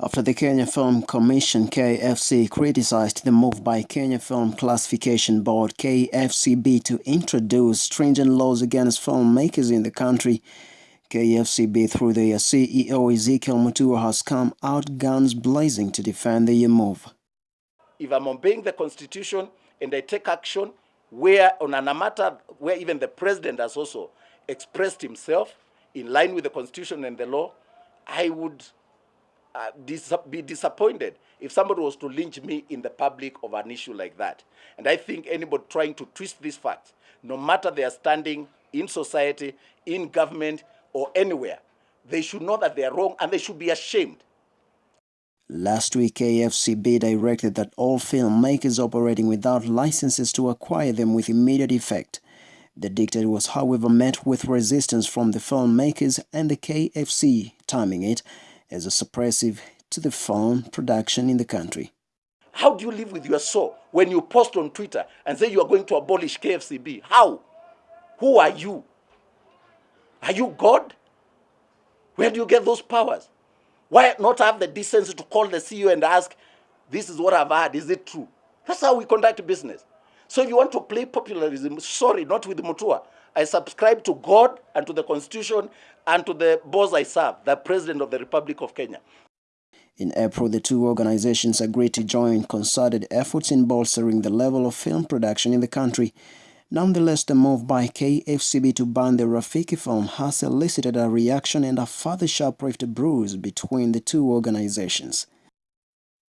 after the Kenya Film Commission KFC criticized the move by Kenya Film Classification Board KFCB to introduce stringent laws against filmmakers in the country. KFCB through their CEO Ezekiel Mutua has come out guns blazing to defend the move. If I'm obeying the constitution and I take action where on a matter where even the president has also expressed himself in line with the constitution and the law, I would uh, dis be disappointed if somebody was to lynch me in the public of an issue like that. And I think anybody trying to twist these facts, no matter their standing in society, in government, or anywhere, they should know that they are wrong and they should be ashamed. Last week, KFCB directed that all filmmakers operating without licenses to acquire them with immediate effect. The dictate was, however, met with resistance from the filmmakers and the KFC, timing it as a suppressive to the film production in the country. How do you live with your soul when you post on Twitter and say you are going to abolish KFCB? How? Who are you? Are you God? Where do you get those powers? Why not have the decency to call the CEO and ask, this is what I've heard, is it true? That's how we conduct business. So if you want to play populism, sorry, not with Mutua. I subscribe to God and to the Constitution and to the boss I serve, the President of the Republic of Kenya. In April, the two organizations agreed to join concerted efforts in bolstering the level of film production in the country. Nonetheless, the move by KFCB to ban the Rafiki film has elicited a reaction and a further sharp rift bruise between the two organizations.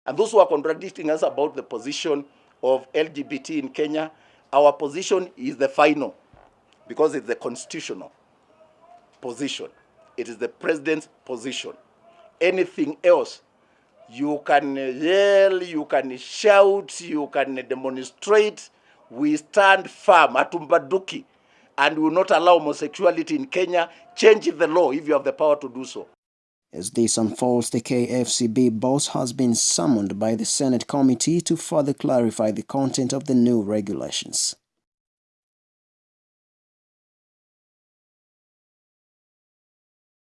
And those who are contradicting us about the position of LGBT in Kenya, our position is the final because it's the constitutional position. It is the president's position. Anything else, you can yell, you can shout, you can demonstrate. We stand firm, atumbaduki, and will not allow homosexuality in Kenya. Change the law if you have the power to do so. As this unfolds, the KFCB boss has been summoned by the Senate committee to further clarify the content of the new regulations.